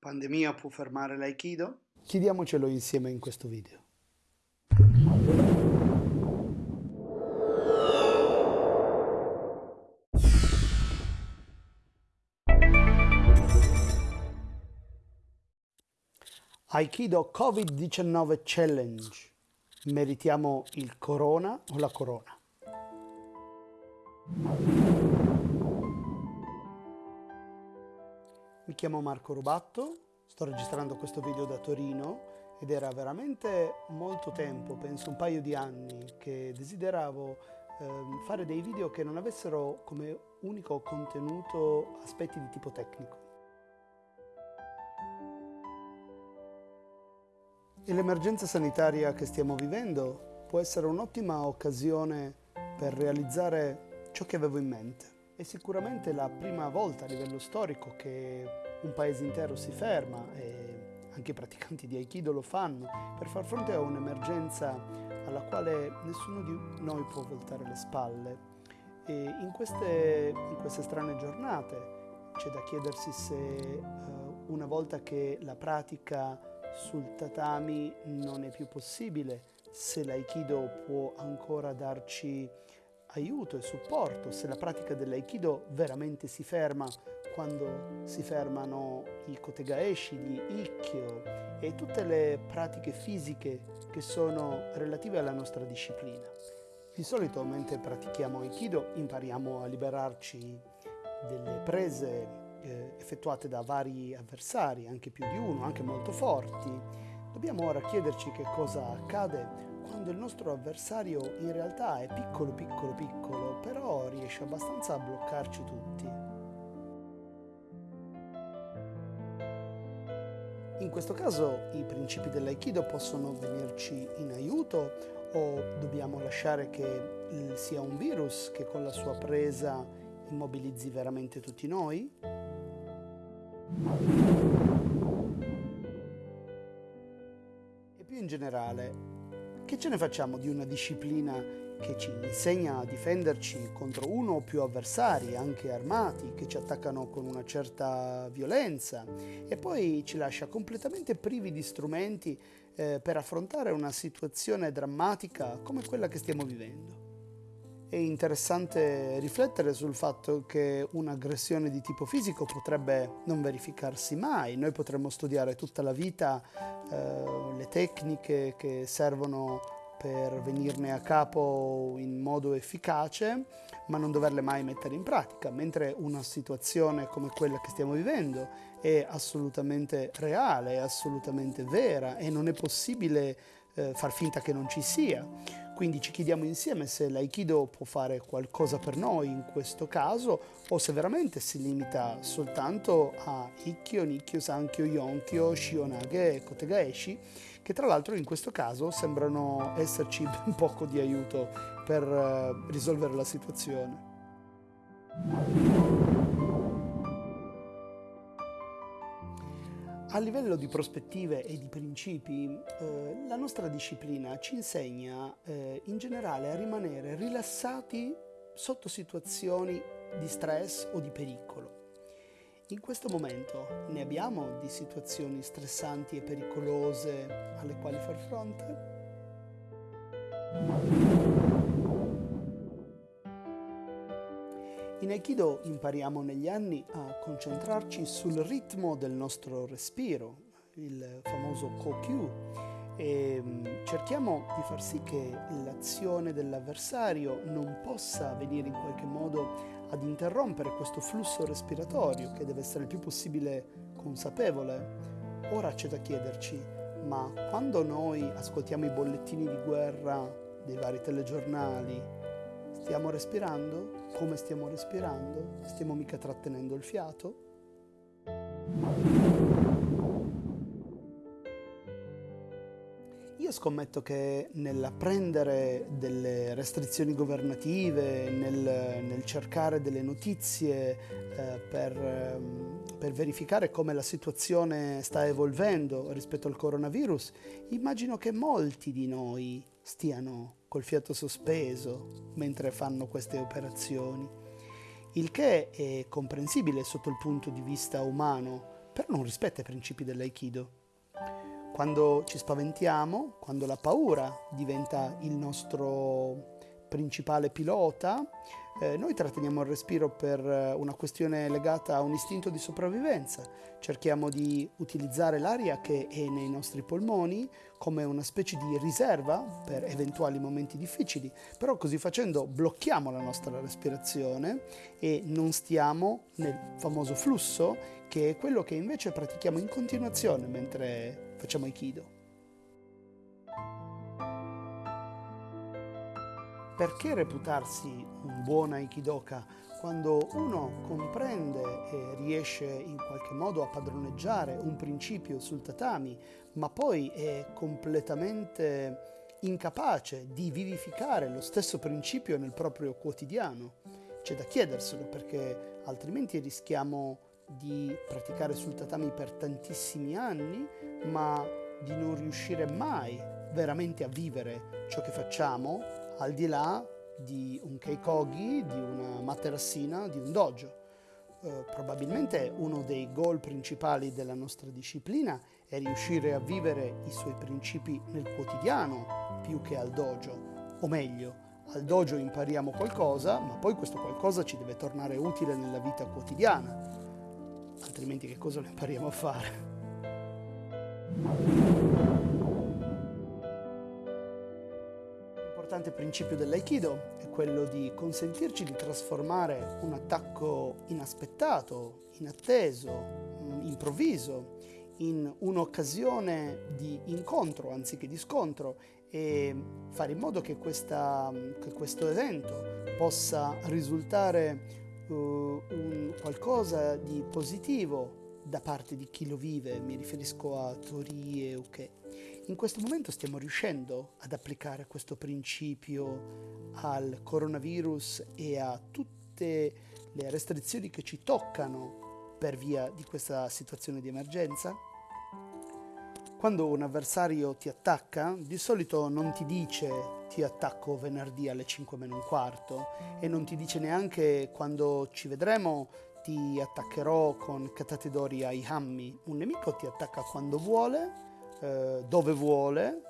Pandemia può fermare l'Aikido? Chiediamocelo insieme in questo video. Aikido Covid-19 Challenge. Meritiamo il corona o la corona? Mi chiamo Marco Rubatto, sto registrando questo video da Torino ed era veramente molto tempo, penso un paio di anni, che desideravo eh, fare dei video che non avessero come unico contenuto aspetti di tipo tecnico. E l'emergenza sanitaria che stiamo vivendo può essere un'ottima occasione per realizzare ciò che avevo in mente. È sicuramente la prima volta a livello storico che un paese intero si ferma e anche i praticanti di Aikido lo fanno per far fronte a un'emergenza alla quale nessuno di noi può voltare le spalle. E in queste, in queste strane giornate c'è da chiedersi se uh, una volta che la pratica sul tatami non è più possibile, se l'Aikido può ancora darci aiuto e supporto se la pratica dell'aikido veramente si ferma quando si fermano i kotegaeshi, gli ikkyo e tutte le pratiche fisiche che sono relative alla nostra disciplina. Di solito mentre pratichiamo aikido impariamo a liberarci delle prese eh, effettuate da vari avversari, anche più di uno, anche molto forti. Dobbiamo ora chiederci che cosa accade quando il nostro avversario in realtà è piccolo, piccolo, piccolo, però riesce abbastanza a bloccarci tutti. In questo caso i principi dell'aikido possono venirci in aiuto o dobbiamo lasciare che sia un virus che con la sua presa immobilizzi veramente tutti noi? E più in generale, che ce ne facciamo di una disciplina che ci insegna a difenderci contro uno o più avversari, anche armati, che ci attaccano con una certa violenza e poi ci lascia completamente privi di strumenti eh, per affrontare una situazione drammatica come quella che stiamo vivendo? È interessante riflettere sul fatto che un'aggressione di tipo fisico potrebbe non verificarsi mai. Noi potremmo studiare tutta la vita eh, le tecniche che servono per venirne a capo in modo efficace, ma non doverle mai mettere in pratica, mentre una situazione come quella che stiamo vivendo è assolutamente reale, è assolutamente vera e non è possibile eh, far finta che non ci sia. Quindi ci chiediamo insieme se l'Aikido può fare qualcosa per noi in questo caso o se veramente si limita soltanto a Ikkyo, Nikkyo, Sankyo, Yonkyo, Shionage e Kotegaeshi, che tra l'altro in questo caso sembrano esserci ben poco di aiuto per uh, risolvere la situazione. A livello di prospettive e di principi, eh, la nostra disciplina ci insegna eh, in generale a rimanere rilassati sotto situazioni di stress o di pericolo. In questo momento ne abbiamo di situazioni stressanti e pericolose alle quali far fronte? In Aikido impariamo negli anni a concentrarci sul ritmo del nostro respiro, il famoso Kokyu, e mm, cerchiamo di far sì che l'azione dell'avversario non possa venire in qualche modo ad interrompere questo flusso respiratorio che deve essere il più possibile consapevole. Ora c'è da chiederci, ma quando noi ascoltiamo i bollettini di guerra dei vari telegiornali, Stiamo respirando? Come stiamo respirando? Stiamo mica trattenendo il fiato? Io scommetto che nell'apprendere delle restrizioni governative, nel, nel cercare delle notizie eh, per, eh, per verificare come la situazione sta evolvendo rispetto al coronavirus, immagino che molti di noi stiano col fiato sospeso mentre fanno queste operazioni, il che è comprensibile sotto il punto di vista umano, però non rispetta i principi dell'aikido. Quando ci spaventiamo, quando la paura diventa il nostro principale pilota, eh, noi tratteniamo il respiro per eh, una questione legata a un istinto di sopravvivenza. Cerchiamo di utilizzare l'aria che è nei nostri polmoni come una specie di riserva per eventuali momenti difficili, però così facendo blocchiamo la nostra respirazione e non stiamo nel famoso flusso che è quello che invece pratichiamo in continuazione mentre facciamo Aikido. Perché reputarsi un buon Aikidoka quando uno comprende e riesce in qualche modo a padroneggiare un principio sul tatami, ma poi è completamente incapace di vivificare lo stesso principio nel proprio quotidiano? C'è da chiederselo perché altrimenti rischiamo di praticare sul tatami per tantissimi anni, ma di non riuscire mai veramente a vivere ciò che facciamo al di là di un keikogi, di una materassina, di un dojo. Eh, probabilmente uno dei goal principali della nostra disciplina è riuscire a vivere i suoi principi nel quotidiano più che al dojo, o meglio, al dojo impariamo qualcosa, ma poi questo qualcosa ci deve tornare utile nella vita quotidiana, altrimenti che cosa lo impariamo a fare? Importante principio dell'aikido è quello di consentirci di trasformare un attacco inaspettato, inatteso, mm, improvviso, in un'occasione di incontro anziché di scontro e fare in modo che, questa, che questo evento possa risultare uh, un qualcosa di positivo da parte di chi lo vive, mi riferisco a Tori e Uke. In questo momento stiamo riuscendo ad applicare questo principio al coronavirus e a tutte le restrizioni che ci toccano per via di questa situazione di emergenza? Quando un avversario ti attacca, di solito non ti dice ti attacco venerdì alle 5 meno un quarto e non ti dice neanche quando ci vedremo ti attaccherò con Katatedori ai hammi. Un nemico ti attacca quando vuole eh, dove vuole,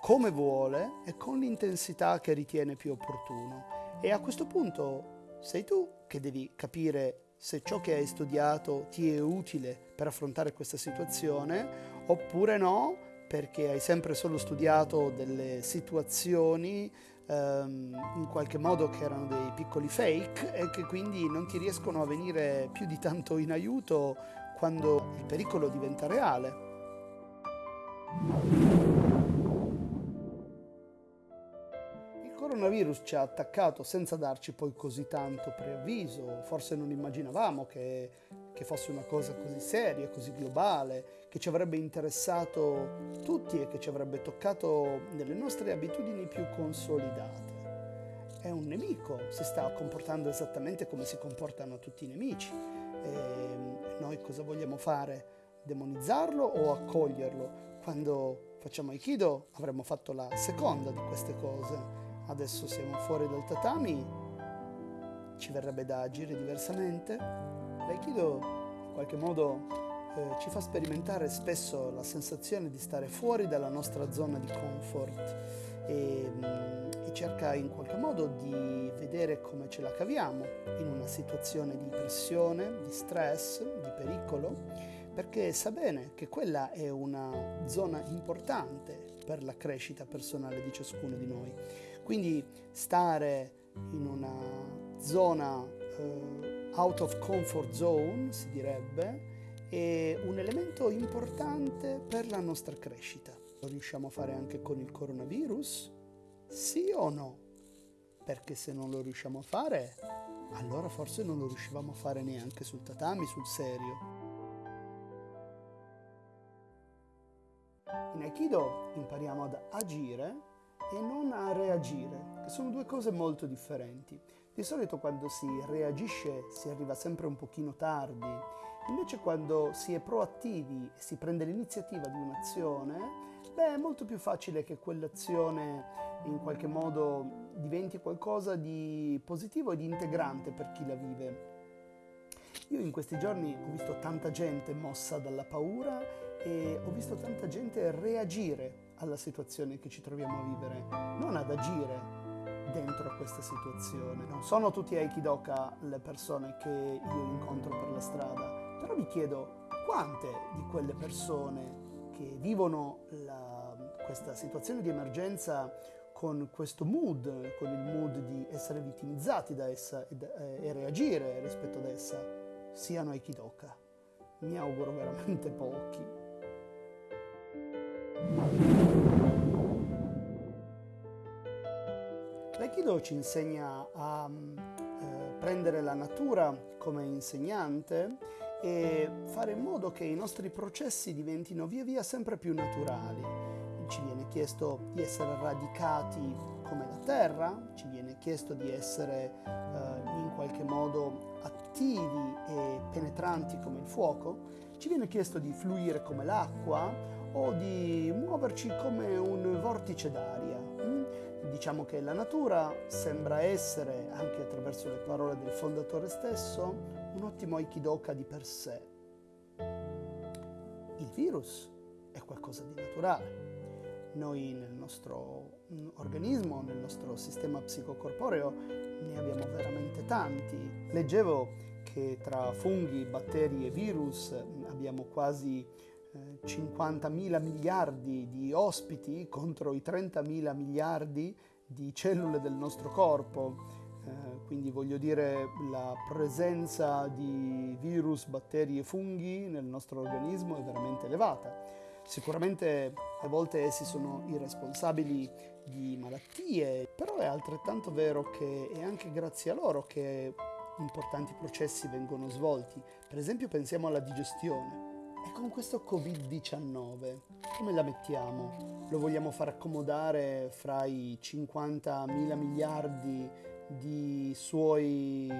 come vuole e con l'intensità che ritiene più opportuno. E a questo punto sei tu che devi capire se ciò che hai studiato ti è utile per affrontare questa situazione oppure no, perché hai sempre solo studiato delle situazioni ehm, in qualche modo che erano dei piccoli fake e che quindi non ti riescono a venire più di tanto in aiuto quando il pericolo diventa reale. Il coronavirus ci ha attaccato senza darci poi così tanto preavviso, forse non immaginavamo che, che fosse una cosa così seria, così globale, che ci avrebbe interessato tutti e che ci avrebbe toccato nelle nostre abitudini più consolidate. È un nemico, si sta comportando esattamente come si comportano tutti i nemici. E noi cosa vogliamo fare? Demonizzarlo o accoglierlo? Quando facciamo Aikido avremmo fatto la seconda di queste cose. Adesso siamo fuori dal tatami, ci verrebbe da agire diversamente. L'Aikido in qualche modo eh, ci fa sperimentare spesso la sensazione di stare fuori dalla nostra zona di comfort e, mm, e cerca in qualche modo di vedere come ce la caviamo in una situazione di pressione, di stress, di pericolo perché sa bene che quella è una zona importante per la crescita personale di ciascuno di noi. Quindi stare in una zona uh, out of comfort zone, si direbbe, è un elemento importante per la nostra crescita. Lo riusciamo a fare anche con il coronavirus? Sì o no? Perché se non lo riusciamo a fare, allora forse non lo riuscivamo a fare neanche sul tatami, sul serio. In Aikido impariamo ad agire e non a reagire, che sono due cose molto differenti. Di solito quando si reagisce si arriva sempre un pochino tardi, invece quando si è proattivi e si prende l'iniziativa di un'azione, beh, è molto più facile che quell'azione in qualche modo diventi qualcosa di positivo e di integrante per chi la vive. Io in questi giorni ho visto tanta gente mossa dalla paura e ho visto tanta gente reagire alla situazione che ci troviamo a vivere, non ad agire dentro a questa situazione. Non sono tutti Aikidoka le persone che io incontro per la strada, però mi chiedo quante di quelle persone che vivono la, questa situazione di emergenza con questo mood, con il mood di essere vittimizzati da essa e, eh, e reagire rispetto ad essa, siano Aikidoka. Mi auguro veramente pochi. L'Aikido ci insegna a eh, prendere la natura come insegnante e fare in modo che i nostri processi diventino via via sempre più naturali. Ci viene chiesto di essere radicati come la terra, ci viene chiesto di essere eh, in qualche modo attivi e penetranti come il fuoco, ci viene chiesto di fluire come l'acqua o di muoverci come un vortice d'aria. Mm? Diciamo che la natura sembra essere, anche attraverso le parole del fondatore stesso, un ottimo aikidoka di per sé. Il virus è qualcosa di naturale. Noi nel nostro organismo, nel nostro sistema psicocorporeo, ne abbiamo veramente tanti. Leggevo che tra funghi, batteri e virus abbiamo quasi 50.000 miliardi di ospiti contro i 30.000 miliardi di cellule del nostro corpo. Eh, quindi voglio dire la presenza di virus, batteri e funghi nel nostro organismo è veramente elevata. Sicuramente a volte essi sono i responsabili di malattie, però è altrettanto vero che è anche grazie a loro che importanti processi vengono svolti. Per esempio pensiamo alla digestione. E con questo Covid-19 come la mettiamo? Lo vogliamo far accomodare fra i 50 mila miliardi di suoi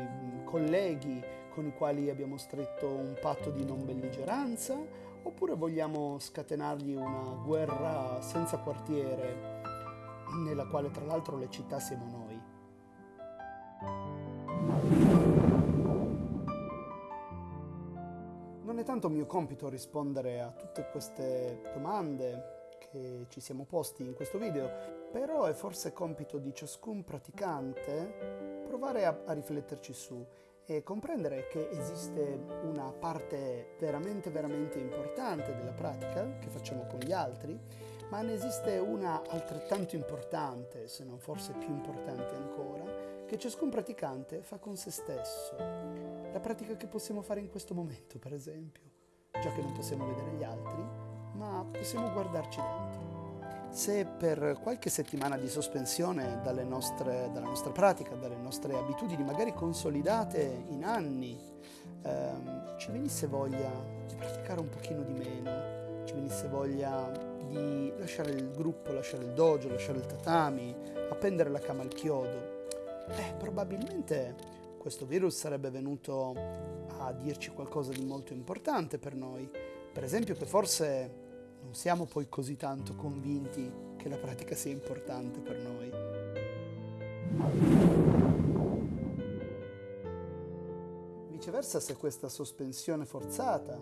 colleghi con i quali abbiamo stretto un patto di non belligeranza? Oppure vogliamo scatenargli una guerra senza quartiere nella quale tra l'altro le città siamo noi? È tanto mio compito rispondere a tutte queste domande che ci siamo posti in questo video, però è forse compito di ciascun praticante provare a, a rifletterci su e comprendere che esiste una parte veramente veramente importante della pratica che facciamo con gli altri, ma ne esiste una altrettanto importante, se non forse più importante ancora, che ciascun praticante fa con se stesso la pratica che possiamo fare in questo momento, per esempio, già che non possiamo vedere gli altri, ma possiamo guardarci dentro. Se per qualche settimana di sospensione nostre, dalla nostra pratica, dalle nostre abitudini, magari consolidate in anni, ehm, ci venisse voglia di praticare un pochino di meno, ci venisse voglia di lasciare il gruppo, lasciare il dojo, lasciare il tatami, appendere la cama al chiodo, eh, probabilmente questo virus sarebbe venuto a dirci qualcosa di molto importante per noi. Per esempio che forse non siamo poi così tanto convinti che la pratica sia importante per noi. Viceversa, se questa sospensione forzata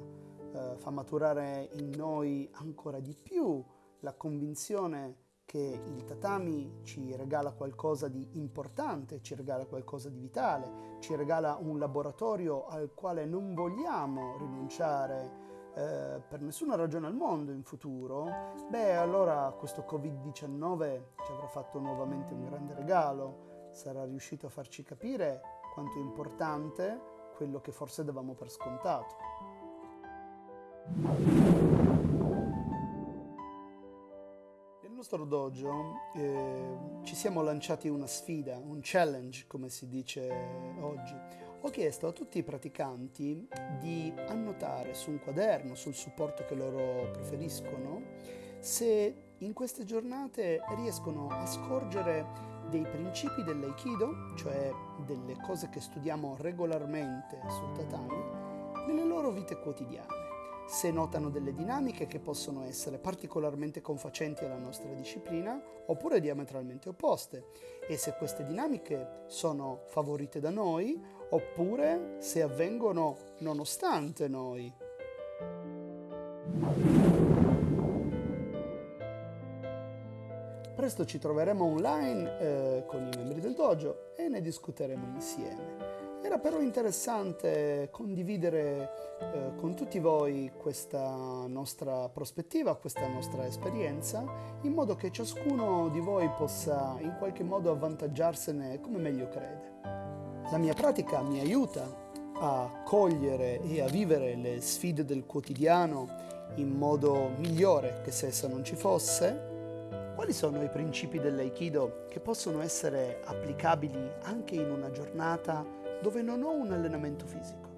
eh, fa maturare in noi ancora di più la convinzione che il tatami ci regala qualcosa di importante, ci regala qualcosa di vitale, ci regala un laboratorio al quale non vogliamo rinunciare eh, per nessuna ragione al mondo in futuro, beh allora questo Covid-19 ci avrà fatto nuovamente un grande regalo, sarà riuscito a farci capire quanto è importante quello che forse davamo per scontato. Nostro dojo eh, ci siamo lanciati una sfida, un challenge come si dice oggi. Ho chiesto a tutti i praticanti di annotare su un quaderno, sul supporto che loro preferiscono, se in queste giornate riescono a scorgere dei principi dell'aikido, cioè delle cose che studiamo regolarmente sul tatami, nelle loro vite quotidiane se notano delle dinamiche che possono essere particolarmente confacenti alla nostra disciplina oppure diametralmente opposte e se queste dinamiche sono favorite da noi oppure se avvengono nonostante noi. Presto ci troveremo online eh, con i membri del dojo e ne discuteremo insieme. Era però interessante condividere eh, con tutti voi questa nostra prospettiva, questa nostra esperienza, in modo che ciascuno di voi possa in qualche modo avvantaggiarsene come meglio crede. La mia pratica mi aiuta a cogliere e a vivere le sfide del quotidiano in modo migliore che se essa non ci fosse. Quali sono i principi dell'aikido che possono essere applicabili anche in una giornata dove non ho un allenamento fisico.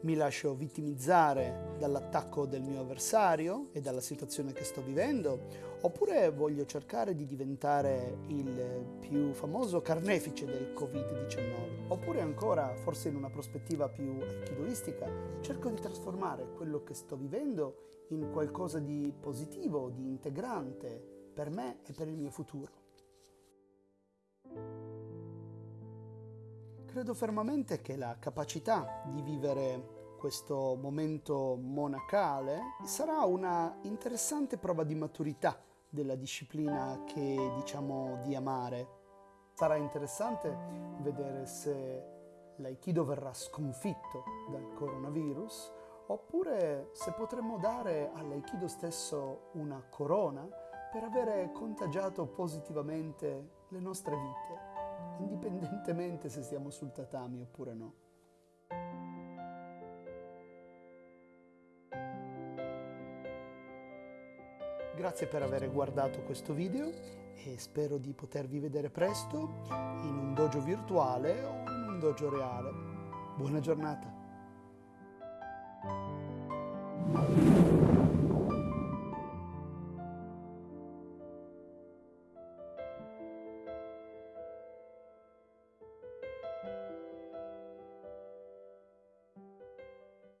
Mi lascio vittimizzare dall'attacco del mio avversario e dalla situazione che sto vivendo, oppure voglio cercare di diventare il più famoso carnefice del Covid-19, oppure ancora, forse in una prospettiva più aikidoistica, cerco di trasformare quello che sto vivendo in qualcosa di positivo, di integrante per me e per il mio futuro. Credo fermamente che la capacità di vivere questo momento monacale sarà una interessante prova di maturità della disciplina che diciamo di amare. Sarà interessante vedere se l'aikido verrà sconfitto dal coronavirus oppure se potremo dare all'aikido stesso una corona per avere contagiato positivamente le nostre vite indipendentemente se stiamo sul tatami oppure no. Grazie per aver guardato questo video e spero di potervi vedere presto in un dojo virtuale o in un dojo reale. Buona giornata!